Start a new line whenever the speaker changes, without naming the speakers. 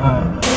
嗯。